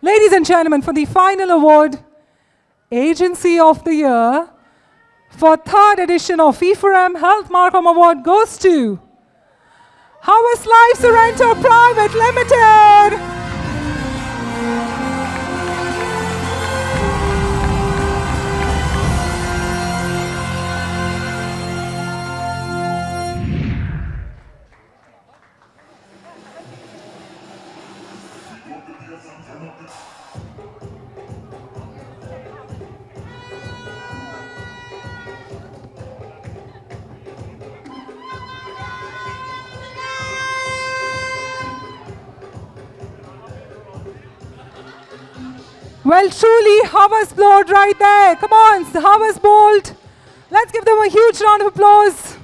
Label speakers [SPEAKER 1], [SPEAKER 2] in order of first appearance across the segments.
[SPEAKER 1] Ladies and gentlemen, for the final award, Agency of the Year, for third edition of E4M Health Marcom Award goes to Harvest Life Sorrento Private Limited. Well, truly, Harvest Bolt right there. Come on, Harvest Bolt. Let's give them a huge round of applause.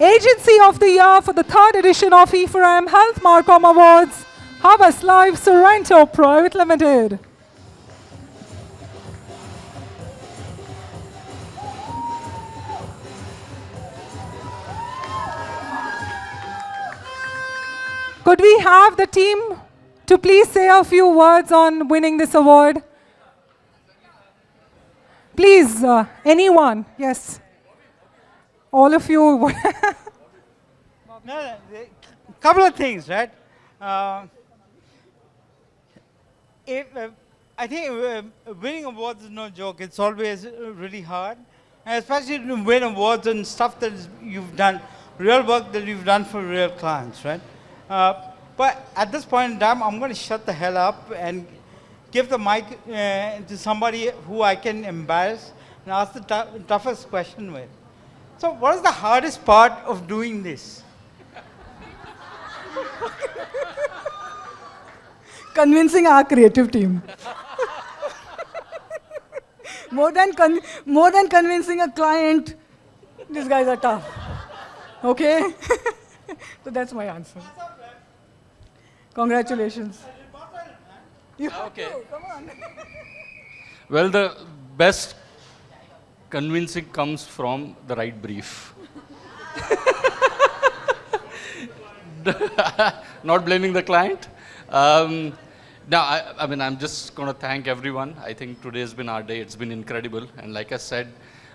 [SPEAKER 1] Agency of the Year for the third edition of E4M Health Marcom Awards, Harvest Life Sorrento Private Limited. Could we have the team to please say a few words on winning this award? Please, uh, anyone, yes. All of you.
[SPEAKER 2] no, couple of things, right? Uh, if, uh, I think uh, winning awards is no joke. It's always really hard. And especially to win awards and stuff that you've done, real work that you've done for real clients, right? Uh, but at this point in time, I'm going to shut the hell up and give the mic uh, to somebody who I can embarrass and ask the toughest question with. So what is the hardest part of doing this?
[SPEAKER 3] Convincing our creative team. more, than more than convincing a client, these guys are tough. Okay? so that's my answer. Congratulations.
[SPEAKER 4] okay. Come on. well, the best convincing comes from the right brief. Not blaming the client. Um, now, I, I, mean, I'm just going to thank everyone. I think today has been our day. It's been incredible. And like I said,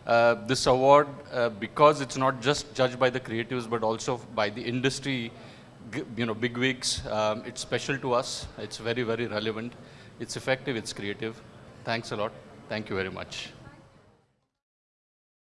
[SPEAKER 4] uh, this award, uh, because it's not just judged by the creatives, but also by the industry you know, big wigs. Um, it's special to us. It's very, very relevant. It's effective. It's creative. Thanks a lot. Thank you very much.